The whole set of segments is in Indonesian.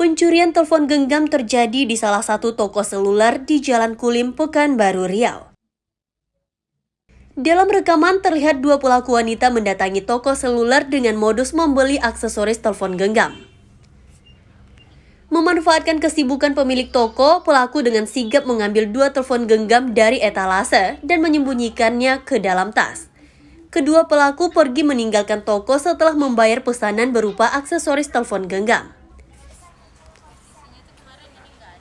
Pencurian telepon genggam terjadi di salah satu toko seluler di Jalan Kulim, Pekanbaru, Riau. Dalam rekaman terlihat dua pelaku wanita mendatangi toko seluler dengan modus membeli aksesoris telepon genggam. Memanfaatkan kesibukan pemilik toko, pelaku dengan sigap mengambil dua telepon genggam dari etalase dan menyembunyikannya ke dalam tas. Kedua pelaku pergi meninggalkan toko setelah membayar pesanan berupa aksesoris telepon genggam.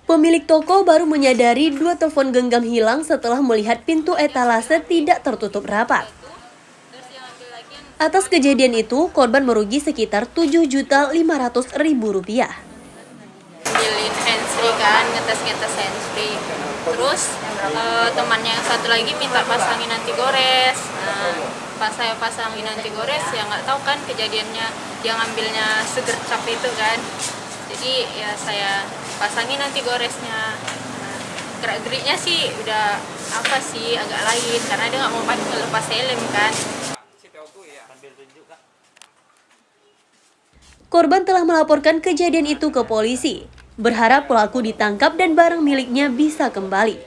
Pemilik toko baru menyadari dua telepon genggam hilang setelah melihat pintu etalase tidak tertutup rapat. Atas kejadian itu, korban merugi sekitar Rp7.500.000. Ambilin handsfree kan, ngetes-ngetes handsfree. Terus uh, temannya yang satu lagi minta pasangin anti gores. Nah, pas saya pasangin anti gores, ya nggak tahu kan kejadiannya dia ngambilnya segercap itu kan. Jadi ya saya pasangin nanti goresnya. Gerak geriknya sih udah apa sih agak lain. Karena dia nggak mau pakai lepas helm kan. Korban telah melaporkan kejadian itu ke polisi, berharap pelaku ditangkap dan barang miliknya bisa kembali.